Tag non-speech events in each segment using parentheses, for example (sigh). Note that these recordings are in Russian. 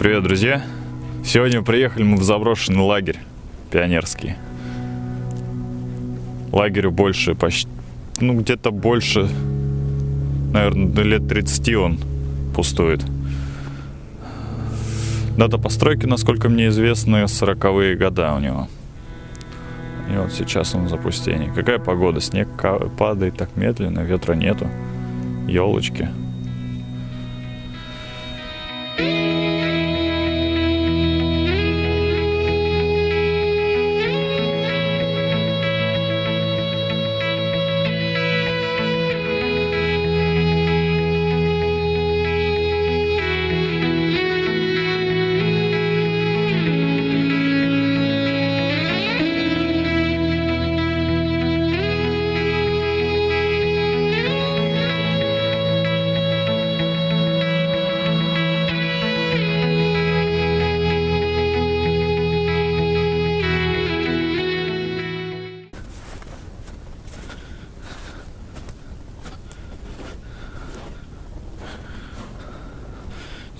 Привет, друзья! Сегодня приехали мы в заброшенный лагерь пионерский. Лагерю больше, почти, ну где-то больше, наверное, лет 30 он пустует. Дата постройки, насколько мне известно, 40-е года у него. И вот сейчас он в запустении. Какая погода? Снег падает так медленно, ветра нету. Елочки.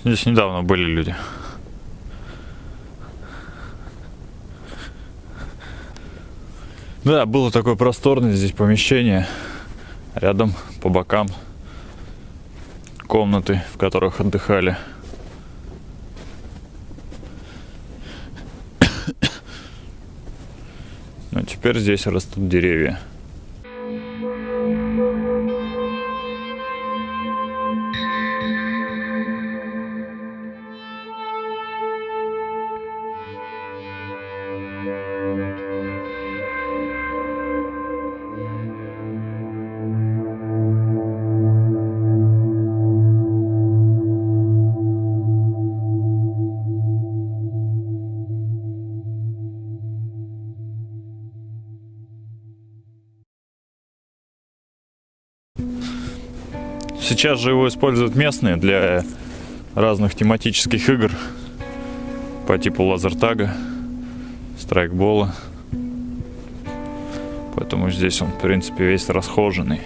Здесь недавно были люди. Да, было такое просторное здесь помещение. Рядом, по бокам, комнаты, в которых отдыхали. (coughs) Но теперь здесь растут деревья. Сейчас же его используют местные для разных тематических игр по типу лазертага, страйкбола. Поэтому здесь он, в принципе, весь расхоженный.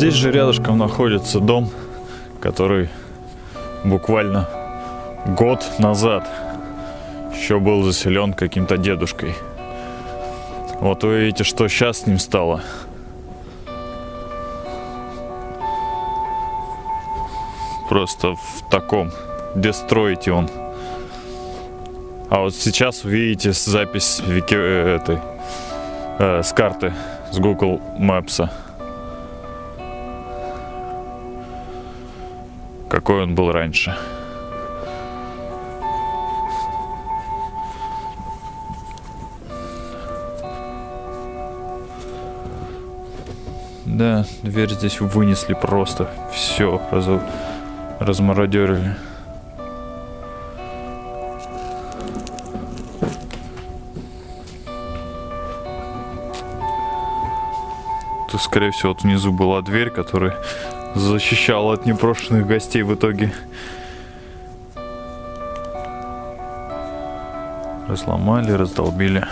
Здесь же рядышком находится дом, который буквально год назад еще был заселен каким-то дедушкой. Вот вы видите, что сейчас с ним стало. Просто в таком, где строите он. А вот сейчас увидите запись вики, э, этой, э, с карты, с Google Maps. Какой он был раньше. Да, дверь здесь вынесли просто. Все, раз, размародерили. тут, скорее всего, вот внизу была дверь, которая защищала от непрошенных гостей в итоге. Разломали, раздолбили.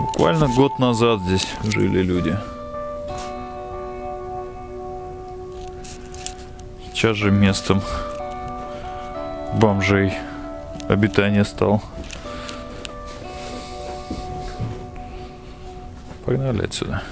Буквально год назад здесь жили люди. Сейчас же местом бомжей обитания стал. Погнали отсюда.